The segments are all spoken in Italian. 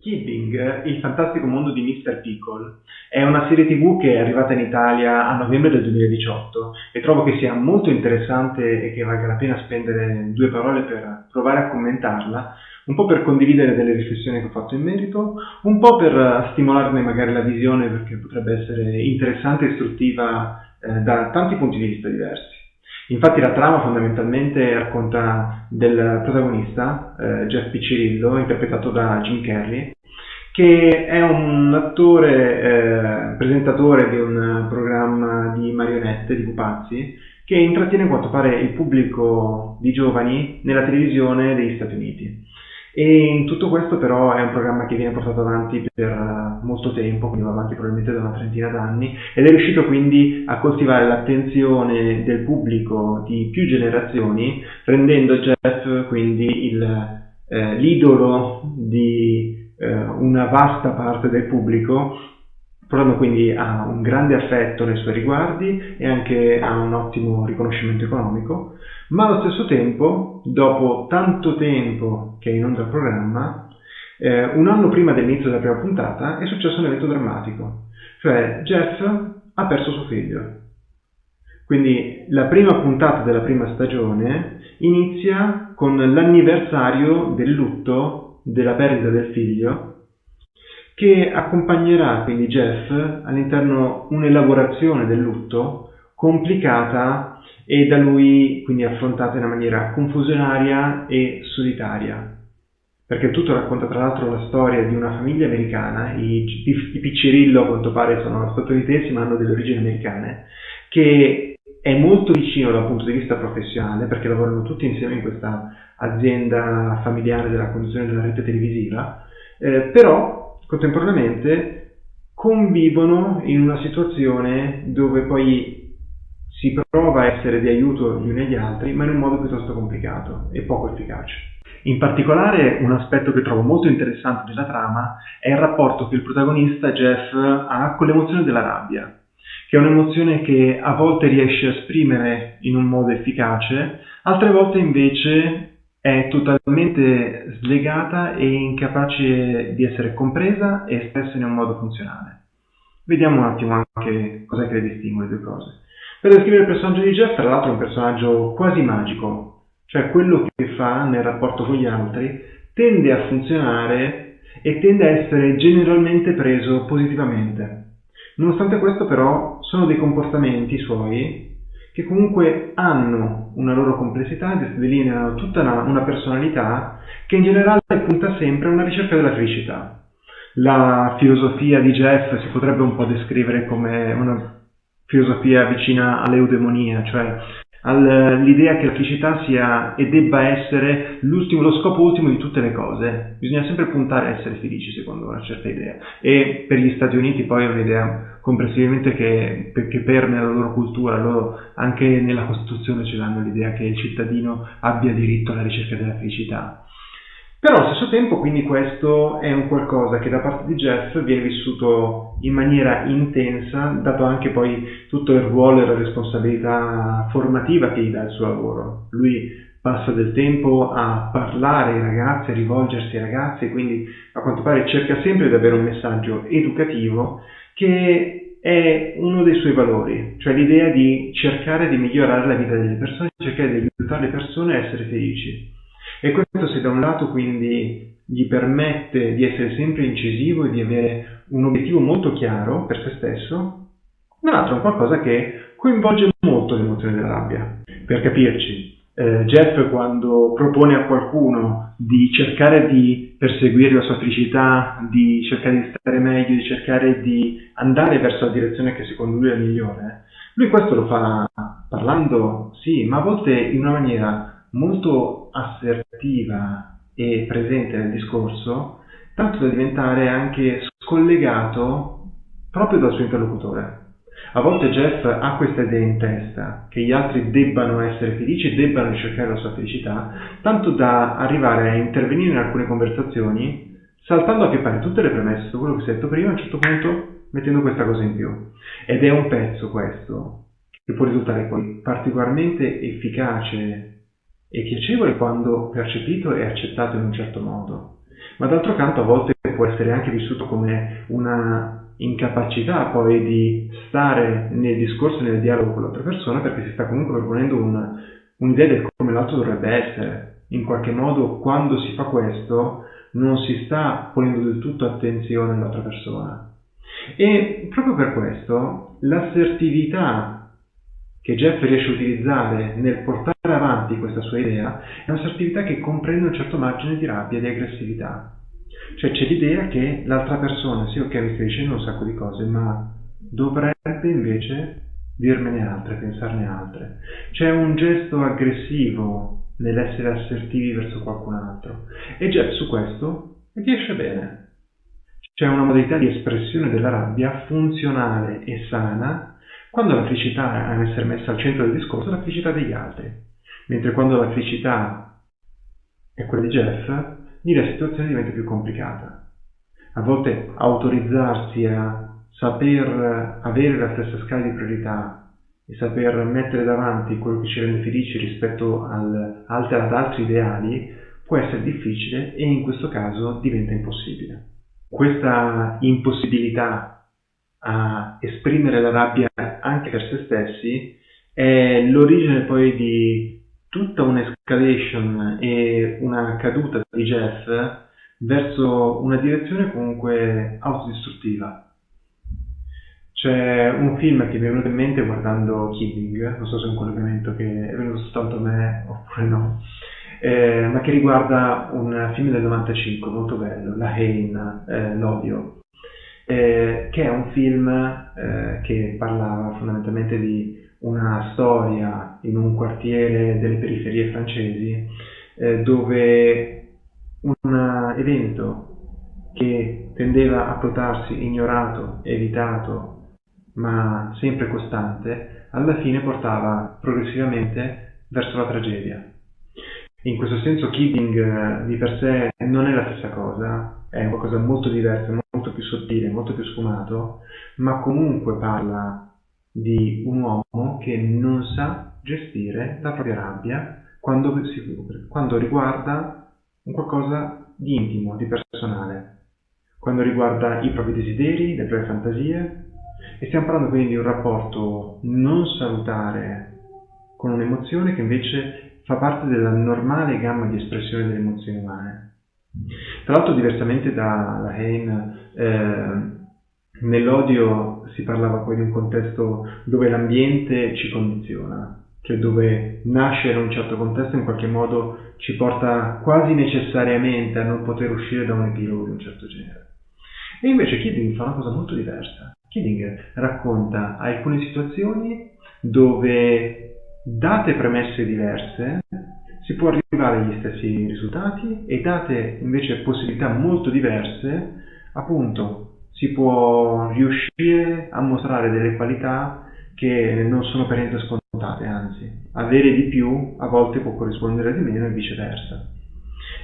Kidding, il fantastico mondo di Mr. Pickle, è una serie tv che è arrivata in Italia a novembre del 2018 e trovo che sia molto interessante e che valga la pena spendere due parole per provare a commentarla, un po' per condividere delle riflessioni che ho fatto in merito, un po' per stimolarne magari la visione perché potrebbe essere interessante e istruttiva eh, da tanti punti di vista diversi. Infatti la trama fondamentalmente racconta del protagonista, eh, Jeff Piccirillo, interpretato da Jim Carrey, che è un attore eh, presentatore di un programma di marionette, di pupazzi, che intrattiene a quanto pare il pubblico di giovani nella televisione degli Stati Uniti. E tutto questo però è un programma che viene portato avanti per eh, molto tempo, quindi va avanti probabilmente da una trentina d'anni, ed è riuscito quindi a coltivare l'attenzione del pubblico di più generazioni, rendendo Jeff quindi il, eh, l'idolo di eh, una vasta parte del pubblico, portando quindi a un grande affetto nei suoi riguardi e anche a un ottimo riconoscimento economico ma allo stesso tempo, dopo tanto tempo che è in onda il programma, eh, un anno prima dell'inizio della prima puntata è successo un evento drammatico, cioè Jeff ha perso suo figlio. Quindi la prima puntata della prima stagione inizia con l'anniversario del lutto della perdita del figlio che accompagnerà quindi Jeff all'interno un'elaborazione del lutto complicata e da lui quindi affrontata in una maniera confusionaria e solitaria. Perché tutto racconta tra l'altro la storia di una famiglia americana, i, i, i Piccirillo a quanto pare sono statunitensi ma hanno delle origini americane, che è molto vicino dal punto di vista professionale perché lavorano tutti insieme in questa azienda familiare della conduzione della rete televisiva, eh, però contemporaneamente convivono in una situazione dove poi si prova a essere di aiuto gli uni agli altri, ma in un modo piuttosto complicato e poco efficace. In particolare, un aspetto che trovo molto interessante della trama è il rapporto che il protagonista Jeff ha con l'emozione della rabbia, che è un'emozione che a volte riesce a esprimere in un modo efficace, altre volte invece è totalmente slegata e incapace di essere compresa e espressa in un modo funzionale. Vediamo un attimo anche cos'è che le distingue le due cose. Per descrivere il personaggio di Jeff, tra l'altro è un personaggio quasi magico, cioè quello che fa nel rapporto con gli altri tende a funzionare e tende a essere generalmente preso positivamente. Nonostante questo però sono dei comportamenti suoi che comunque hanno una loro complessità delineano tutta una, una personalità che in generale punta sempre a una ricerca della felicità. La filosofia di Jeff si potrebbe un po' descrivere come una filosofia vicina all'eudemonia, cioè all'idea che la felicità sia e debba essere l'ultimo, lo scopo ultimo di tutte le cose. Bisogna sempre puntare a essere felici, secondo una certa idea. E per gli Stati Uniti poi è un'idea complessivamente che, che permea la loro cultura, loro anche nella Costituzione ce l'hanno l'idea che il cittadino abbia diritto alla ricerca della felicità. Però allo stesso tempo quindi questo è un qualcosa che da parte di Jeff viene vissuto in maniera intensa, dato anche poi tutto il ruolo e la responsabilità formativa che gli dà il suo lavoro. Lui passa del tempo a parlare ai ragazzi, a rivolgersi ai ragazzi quindi a quanto pare cerca sempre di avere un messaggio educativo che è uno dei suoi valori, cioè l'idea di cercare di migliorare la vita delle persone, cercare di aiutare le persone a essere felici. E questo se da un lato quindi gli permette di essere sempre incisivo e di avere un obiettivo molto chiaro per se stesso, dall'altro è un qualcosa che coinvolge molto l'emozione della rabbia. Per capirci, eh, Jeff quando propone a qualcuno di cercare di perseguire la sua felicità, di cercare di stare meglio, di cercare di andare verso la direzione che secondo lui è migliore, lui questo lo fa parlando, sì, ma a volte in una maniera molto assertiva e presente nel discorso, tanto da diventare anche scollegato proprio dal suo interlocutore. A volte Jeff ha questa idea in testa, che gli altri debbano essere felici debbano ricercare la sua felicità, tanto da arrivare a intervenire in alcune conversazioni, saltando a che pare tutte le premesse su quello che si è detto prima, a un certo punto mettendo questa cosa in più. Ed è un pezzo questo, che può risultare particolarmente efficace e piacevole quando percepito e accettato in un certo modo, ma d'altro canto a volte può può essere anche vissuto come una incapacità poi di stare nel discorso, nel dialogo con l'altra persona, perché si sta comunque proponendo un, un'idea del come l'altro dovrebbe essere. In qualche modo, quando si fa questo, non si sta ponendo del tutto attenzione all'altra persona. E proprio per questo, l'assertività che Jeff riesce a utilizzare nel portare avanti questa sua idea è un'assertività che comprende un certo margine di rabbia e di aggressività. Cioè c'è l'idea che l'altra persona, sì ok mi stai dicendo un sacco di cose, ma dovrebbe invece dirmene altre, pensarne altre. C'è un gesto aggressivo nell'essere assertivi verso qualcun altro e Jeff su questo riesce bene. C'è una modalità di espressione della rabbia funzionale e sana quando la felicità è essere messa al centro del discorso è la felicità degli altri, mentre quando la felicità è quella di Jeff, lì la situazione diventa più complicata. A volte autorizzarsi a saper avere la stessa scala di priorità e saper mettere davanti quello che ci rende felici rispetto al, ad altri ideali può essere difficile e in questo caso diventa impossibile. Questa impossibilità a esprimere la rabbia anche per se stessi è l'origine poi di tutta un'escalation e una caduta di Jeff verso una direzione comunque autodistruttiva. C'è un film che mi è venuto in mente guardando Killing, non so se è un collegamento che è venuto soltanto a me oppure no, eh, ma che riguarda un film del 95 molto bello, La Haine, eh, L'odio, eh, che è un film eh, che parlava fondamentalmente di una storia in un quartiere delle periferie francesi eh, dove un evento che tendeva a potarsi ignorato, evitato, ma sempre costante, alla fine portava progressivamente verso la tragedia. In questo senso Keating eh, di per sé non è la stessa cosa, è qualcosa molto diverso, molto più sottile, molto più sfumato, ma comunque parla di un uomo che non sa gestire la propria rabbia quando, si, quando riguarda un qualcosa di intimo, di personale, quando riguarda i propri desideri, le proprie fantasie. E stiamo parlando quindi di un rapporto non salutare con un'emozione che invece fa parte della normale gamma di espressione delle emozioni umane. Tra l'altro, diversamente da Lahain, eh, nell'odio si parlava poi di un contesto dove l'ambiente ci condiziona, cioè dove nascere un certo contesto in qualche modo ci porta quasi necessariamente a non poter uscire da un epilogo di un certo genere. E invece Kidding fa una cosa molto diversa. Kidding racconta alcune situazioni dove date premesse diverse si può arrivare agli stessi risultati e date invece possibilità molto diverse, appunto, si può riuscire a mostrare delle qualità che non sono per niente scontate, anzi, avere di più a volte può corrispondere di meno e viceversa.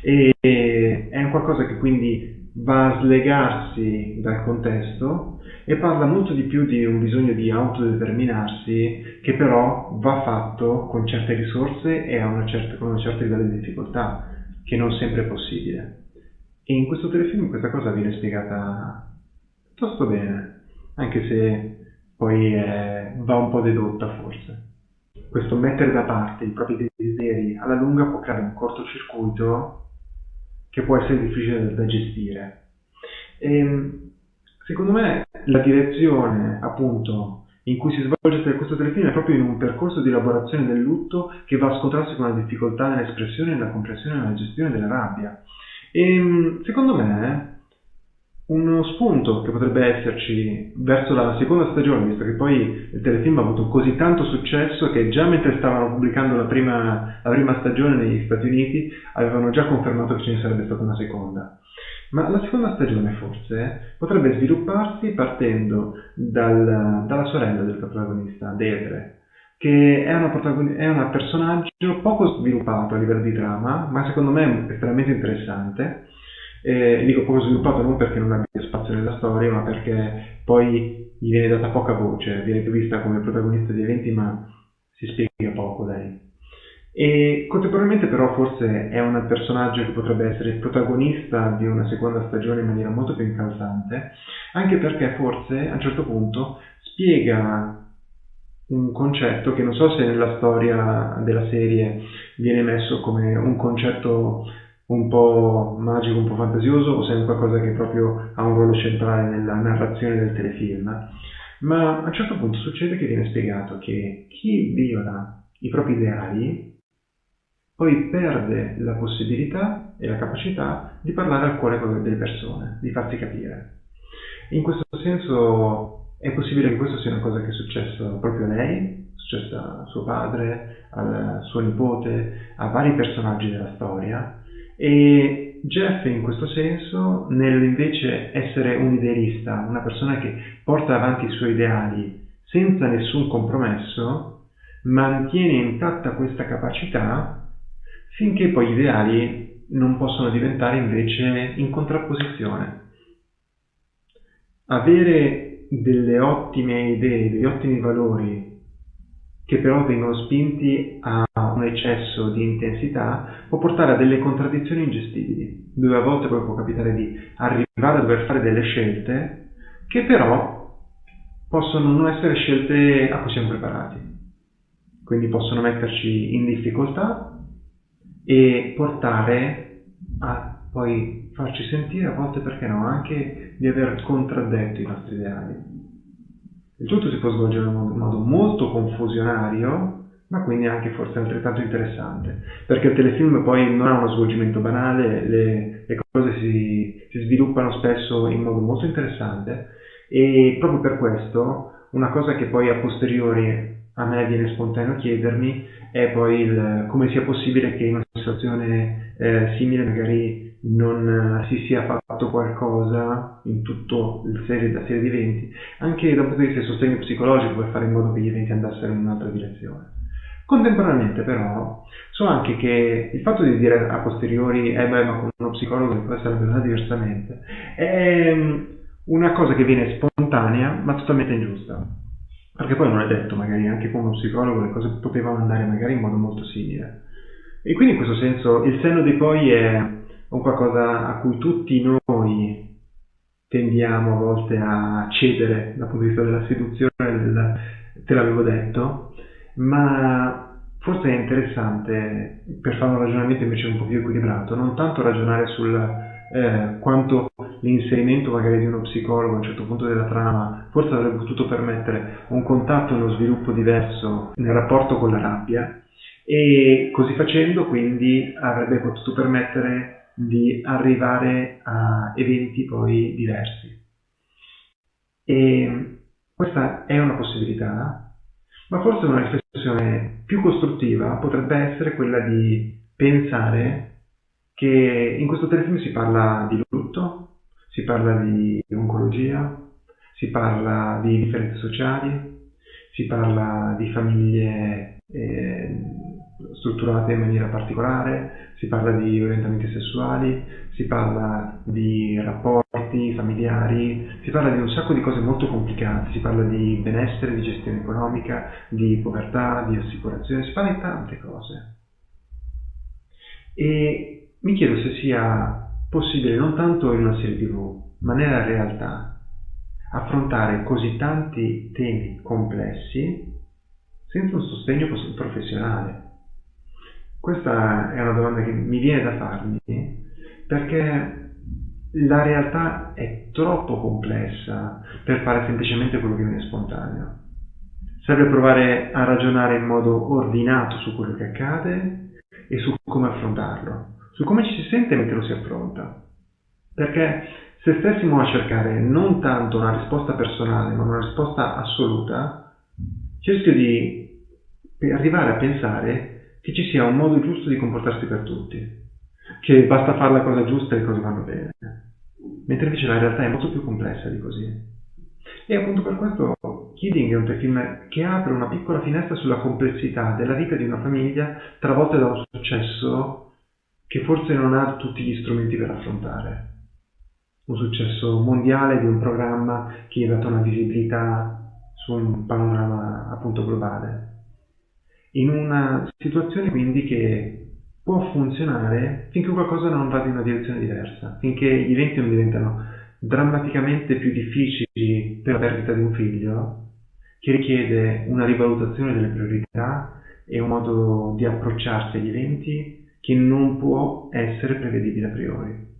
E è un qualcosa che quindi va a slegarsi dal contesto e parla molto di più di un bisogno di autodeterminarsi che però va fatto con certe risorse e una certa, con un certo livello di difficoltà, che non sempre è possibile. E in questo telefilm questa cosa viene spiegata piuttosto bene, anche se poi è, va un po' dedotta forse. Questo mettere da parte i propri desideri alla lunga può creare un cortocircuito che può essere difficile da gestire. E, ehm, secondo me la direzione appunto in cui si svolge questo telefilm è proprio in un percorso di elaborazione del lutto che va a scontrarsi con la difficoltà nell'espressione, nella comprensione e nella gestione della rabbia. E ehm, secondo me uno spunto che potrebbe esserci verso la seconda stagione, visto che poi il telefilm ha avuto così tanto successo che già mentre stavano pubblicando la prima, la prima stagione negli Stati Uniti avevano già confermato che ce ne sarebbe stata una seconda. Ma la seconda stagione forse potrebbe svilupparsi partendo dal, dalla sorella del protagonista, Deirdre, che è protagon- è una personaggio poco sviluppato a livello di trama, ma secondo me estremamente interessante. Eh, dico poco sviluppato non perché non abbia spazio nella storia, ma perché poi gli viene data poca voce, viene più vista come protagonista di eventi, ma si spiega poco lei. E contemporaneamente però forse è un personaggio che potrebbe essere il protagonista di una seconda stagione in maniera molto più incalzante, anche perché forse a un certo punto spiega un concetto che non so se nella storia della serie viene messo come un concetto un po' magico, un po' fantasioso o se è qualcosa che proprio ha un ruolo centrale nella narrazione del telefilm. Ma a un certo punto succede che viene spiegato che chi viola i propri ideali poi perde la possibilità e la capacità di parlare al cuore delle persone, di farsi capire. In questo senso è possibile che questo sia una cosa che è successa proprio a lei, è successa a suo padre, al suo nipote, a vari personaggi della storia e Jeff in questo senso, nell'invece essere un idealista, una persona che porta avanti i suoi ideali senza nessun compromesso, mantiene intatta questa capacità finché poi gli ideali non possono diventare invece in contrapposizione. Avere delle ottime idee, degli ottimi valori che però vengono spinti a eccesso di intensità può portare a delle contraddizioni ingestibili, dove a volte poi può capitare di arrivare a dover fare delle scelte che però possono non essere scelte a cui siamo preparati. Quindi possono metterci in difficoltà e portare a poi farci sentire a volte, perché no, anche di aver contraddetto i nostri ideali. Il tutto si può svolgere in modo molto confusionario, ma quindi anche forse altrettanto interessante, perché il telefilm poi non ha uno svolgimento banale, le, le cose si, si sviluppano spesso in modo molto interessante e proprio per questo una cosa che poi a posteriori a me viene spontaneo chiedermi è poi il, come sia possibile che in una situazione eh, simile magari non uh, si sia fatto qualcosa in tutta la serie, la serie di eventi, anche dal punto di vista del sostegno psicologico per fare in modo che gli eventi andassero in un'altra direzione. Contemporaneamente però so anche che il fatto di dire a posteriori eh beh ma con uno psicologo può essere pensata diversamente è mm, una cosa che viene spontanea ma totalmente ingiusta perché poi non è detto, magari anche con uno psicologo le cose potevano andare magari in modo molto simile. E quindi in questo senso il senno dei poi è un qualcosa a cui tutti noi tendiamo a volte a cedere dal punto di vista della seduzione, del, te l'avevo detto, ma forse è interessante per fare un ragionamento invece un po' più equilibrato, non tanto ragionare sul eh, quanto l'inserimento magari di uno psicologo a un certo punto della trama forse avrebbe potuto permettere un contatto e uno sviluppo diverso nel rapporto con la rabbia e così facendo quindi avrebbe potuto permettere di arrivare a eventi poi diversi. E questa è una possibilità, ma forse una riflessione più costruttiva potrebbe essere quella di pensare che in questo telefilm si parla di lutto, si parla di oncologia, si parla di differenze sociali, si parla di famiglie eh, strutturate in maniera particolare, si parla di orientamenti sessuali, si parla di rapporti familiari, si parla di un sacco di cose molto complicate, si parla di benessere, di gestione economica, di povertà, di assicurazione, si parla di tante cose. E mi chiedo se sia possibile non tanto in una serie tv, ma nella realtà, affrontare così tanti temi complessi senza un sostegno professionale. Questa è una domanda che mi viene da farmi perché la realtà è troppo complessa per fare semplicemente quello che viene spontaneo. Serve provare a ragionare in modo ordinato su quello che accade e su come affrontarlo su come ci si sente mentre lo si affronta. Perché se stessimo a cercare non tanto una risposta personale, ma una risposta assoluta, c'è il rischio di arrivare a pensare che ci sia un modo giusto di comportarsi per tutti, che basta fare la cosa giusta e le cose vanno bene. Mentre invece la realtà è molto più complessa di così. E appunto per questo Kidding è un telefilm che apre una piccola finestra sulla complessità della vita di una famiglia travolta da un successo che forse non ha tutti gli strumenti per affrontare. Un successo mondiale di un programma che ha dato una visibilità su un panorama appunto globale. in una situazione quindi che può funzionare finché qualcosa non vada in una direzione diversa, finché gli eventi non diventano drammaticamente più difficili per la perdita di un figlio, che richiede una rivalutazione delle priorità e un modo di approcciarsi agli eventi che non può essere prevedibile a priori.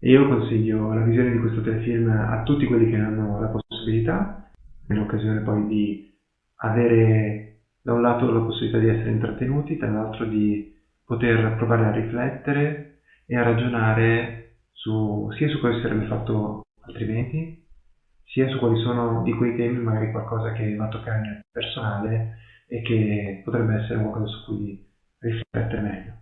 E io consiglio la visione di questo telefilm a tutti quelli che hanno la possibilità, nell'occasione poi di avere da un lato la possibilità di essere intrattenuti, dall'altro di poter provare a riflettere e a ragionare su, sia su cosa sarebbe fatto altrimenti, sia su quali sono di quei temi magari qualcosa che va a toccare nel personale e che potrebbe essere qualcosa su cui riflettere meglio.